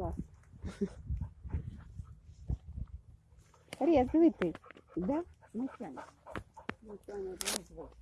Клас. Рез, диви ти. Де? Митяна. Митяна, звук.